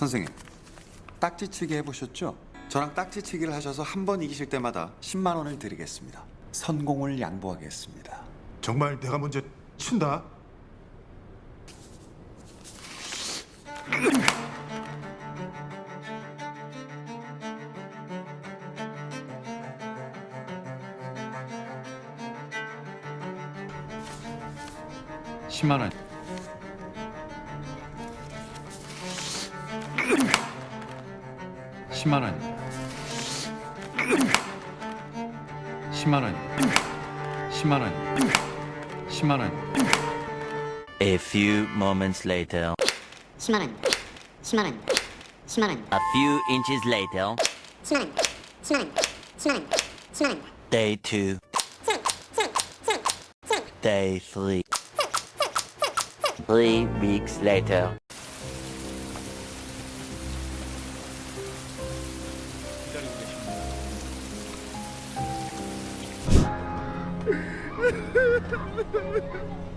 선생님, 딱지치기 해보셨죠? 저랑 딱지치기를 하셔서 한 번 이기실 때마다 10만 원을 드리겠습니다. 선공을 양보하겠습니다. 정말 내가 먼저 친다. 십만 원. 십만 원입니다. 십만 원입니다. 십만 원입니다. 십만 원입니다. A few moments later, 10만 원입니다. 10만 원입니다. 10만 원입니다. a few inches later, 10만 원입니다. 10만 원입니다. 10만 원입니다. 10만 원입니다. day two, day three, three weeks later. Ha ha ha!